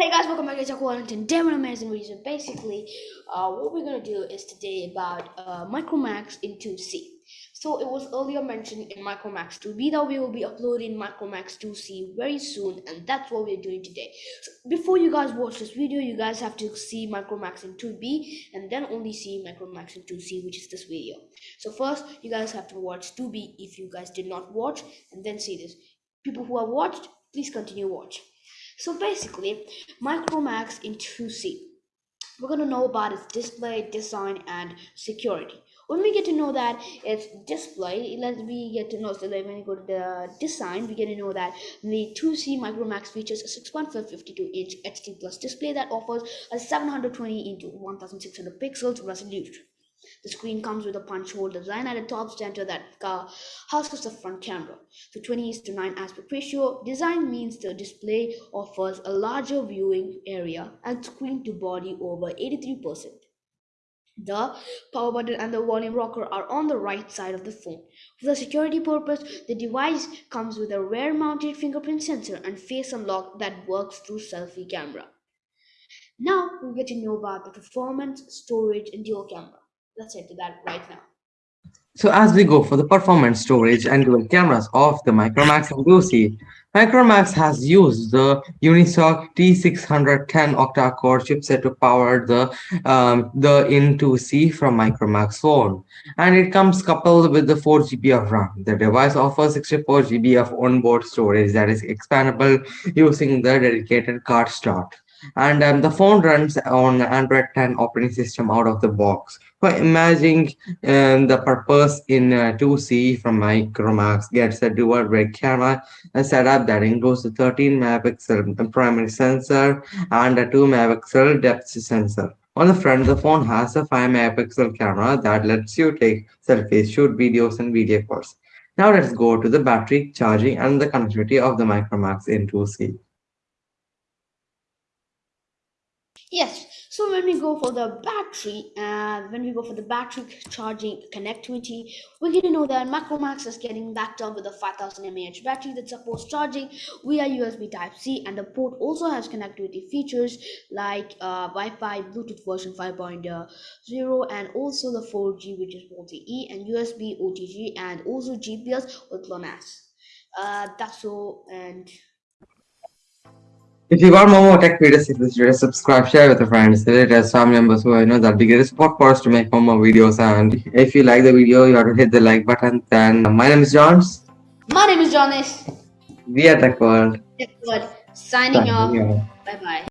Hey guys, welcome back to Jack Wellington. Damn amazing reason. Basically, uh, what we're gonna do is today about uh, Micromax in 2C. So it was earlier mentioned in Micromax 2B that we will be uploading Micromax 2C very soon, and that's what we're doing today. So before you guys watch this video, you guys have to see Micromax in 2B and then only see Micromax in 2C, which is this video. So first, you guys have to watch 2B if you guys did not watch, and then see this. People who have watched, please continue watch. So basically, Micromax in 2C. We're going to know about its display, design, and security. When we get to know that its display, let me get to know, so when we go to the design, we get to know that the 2C Micromax features a 6.552 inch HD plus display that offers a 720 into 1600 pixels resolution. The screen comes with a punch hole design at the top center that houses the front camera. The 20 to 9 aspect ratio design means the display offers a larger viewing area and screen to body over 83%. The power button and the volume rocker are on the right side of the phone. For the security purpose, the device comes with a rear mounted fingerprint sensor and face unlock that works through selfie camera. Now we'll get to know about the performance, storage, and dual camera let's that right now. So as we go for the performance storage and dual cameras of the Micromax in 2C, Micromax has used the Unisoc T610 octa-core chipset to power the um, the In2C from Micromax phone, and it comes coupled with the 4 GB of RAM. The device offers 64 GB of onboard storage that is expandable using the dedicated card slot and um, the phone runs on Android 10 operating system out of the box. For imagining um, the purpose in uh, 2C from Micromax gets a dual red camera setup that includes a 13 megapixel primary sensor and a 2 megapixel depth sensor. On the front, the phone has a 5 megapixel camera that lets you take selfies, shoot videos, and video calls. Now let's go to the battery, charging, and the connectivity of the Micromax in 2C. Yes, so when we go for the battery and uh, when we go for the battery charging connectivity, we get to know that Micromax is getting backed up with a 5000 mAh battery that supports charging via USB Type-C and the port also has connectivity features like uh, Wi-Fi, Bluetooth version 5.0 and also the 4G which is multi-E and USB OTG and also GPS with GLONASS. Uh, that's all and if you want more tech videos, please subscribe, share with your friends, as family members who I know that will be support for us to make more, more videos. And if you like the video, you have to hit the like button. Then uh, my name is Johns. My name is Jonas. We are Tech World. Tech World. Signing, Signing off. off. Bye bye.